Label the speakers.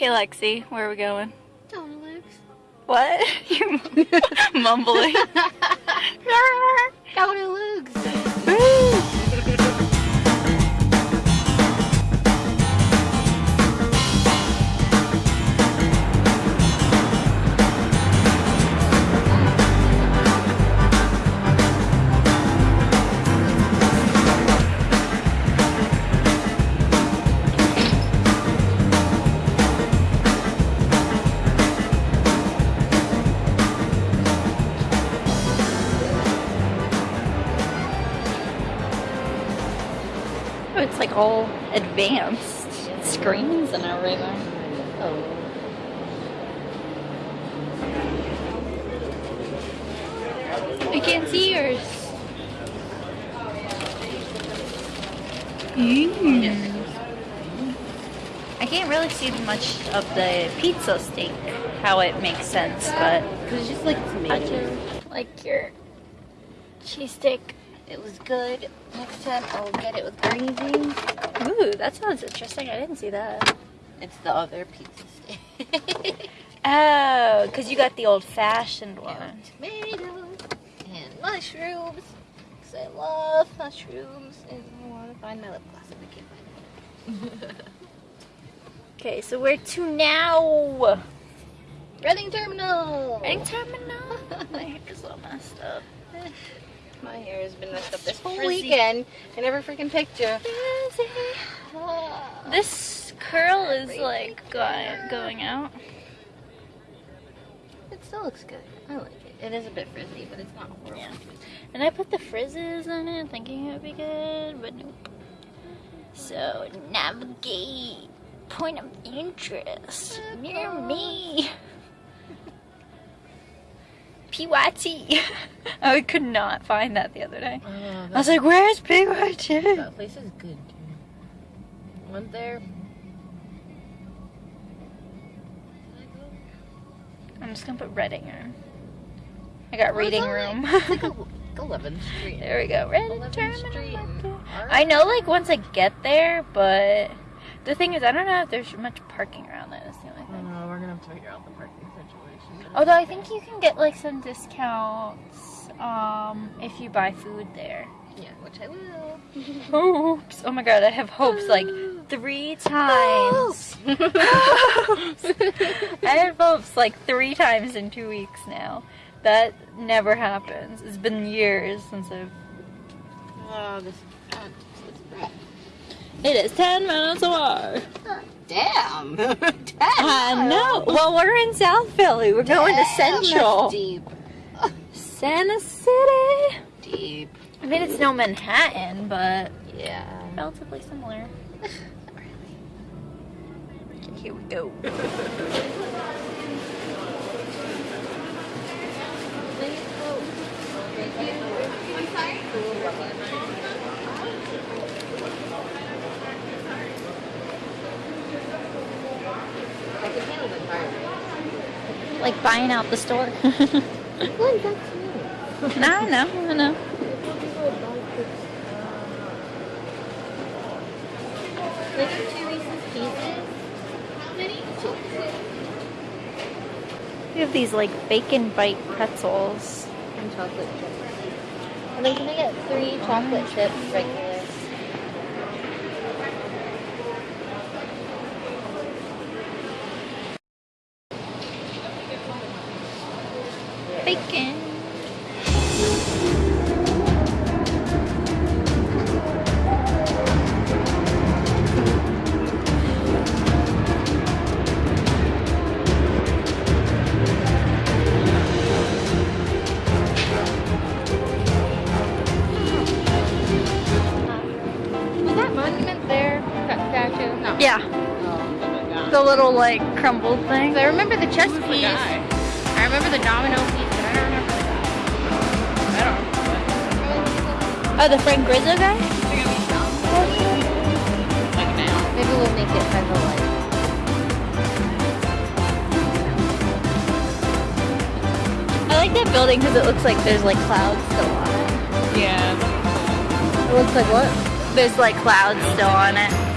Speaker 1: Okay, Lexi, where are we going?
Speaker 2: Tony Luke's.
Speaker 1: What? You're mumbling. Tony Luke's. Like all advanced screens and everything.
Speaker 2: Oh.
Speaker 1: I can't see yours. Mm. I can't really see much of the pizza steak, how it makes sense, but
Speaker 2: it's just like tomato.
Speaker 1: like your cheesesteak.
Speaker 2: It was good. Next time I'll get it with gravy.
Speaker 1: Ooh, that sounds interesting. I didn't see that.
Speaker 2: It's the other pizza steak.
Speaker 1: Oh, because you got the old fashioned one.
Speaker 2: and tomatoes and mushrooms. Cause I love mushrooms and I want to find my lip gloss and I can't find it.
Speaker 1: Okay, so where to now?
Speaker 2: Reading Terminal.
Speaker 1: Reading Terminal. My hair is all messed up.
Speaker 2: My hair has been messed up this whole
Speaker 1: Frizzy.
Speaker 2: weekend. I never freaking picked you.
Speaker 1: This curl is like going, going out.
Speaker 2: It still looks good. I like it. It is a bit frizzy, but it's not horrible.
Speaker 1: Yeah. And I put the frizzes in it thinking it would be good, but nope. So, navigate. Point of interest. Near me. PYT. I could not find that the other day.
Speaker 2: Oh,
Speaker 1: I was like, where's PYT?
Speaker 2: that place is good, dude. Went there.
Speaker 1: I'm just gonna put Reading in. I got
Speaker 2: Oh,
Speaker 1: reading room.
Speaker 2: it's like 11th Street.
Speaker 1: there we go. Reading
Speaker 2: 11th
Speaker 1: Terminal. I know, like, once I get there, but the thing is, I don't know if there's much parking around there. That's the only
Speaker 2: I
Speaker 1: thing.
Speaker 2: know, we're gonna have to figure out the.
Speaker 1: Although I think you can get like some discounts um, if you buy food there.
Speaker 2: Yeah, which I will.
Speaker 1: Oops! Oh my god, I have hopes like three times. I have hopes like three times in two weeks now. That never happens. It's been years since I've.
Speaker 2: Oh, this. Oh.
Speaker 1: It is ten minutes away.
Speaker 2: Damn! Uh, Damn!
Speaker 1: I know. Well, we're in South Philly. We're going to Central.
Speaker 2: Deep.
Speaker 1: Center City.
Speaker 2: Deep.
Speaker 1: I mean, it's no Manhattan, but
Speaker 2: Yeah.
Speaker 1: relatively similar. Here we go.
Speaker 2: I'm sorry? I can handle the tire.
Speaker 1: Like buying out the store.
Speaker 2: Like, that's me.
Speaker 1: no, I know, I know.
Speaker 2: Like two Reese's Pieces. How many? Two.
Speaker 1: We have these like bacon bite pretzels.
Speaker 2: And chocolate chips. And then can I get three chocolate chips regular?
Speaker 1: Bacon.
Speaker 2: Was that monument there? That statue? No.
Speaker 1: Yeah,
Speaker 2: Oh,
Speaker 1: the little like crumbled thing.
Speaker 2: I remember the chess piece. I remember the domino piece,
Speaker 1: Oh, the Frank Rizzo guy?
Speaker 2: Maybe we'll make it by the light.
Speaker 1: I like that building because it looks like there's like clouds still on it.
Speaker 2: Yeah.
Speaker 1: It looks like what? There's like clouds still on it.